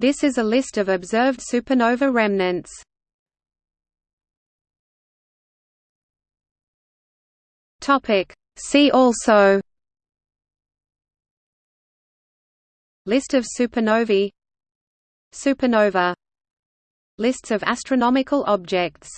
This is a list of observed supernova remnants. See also. List of supernovae. Supernova. Lists of astronomical objects.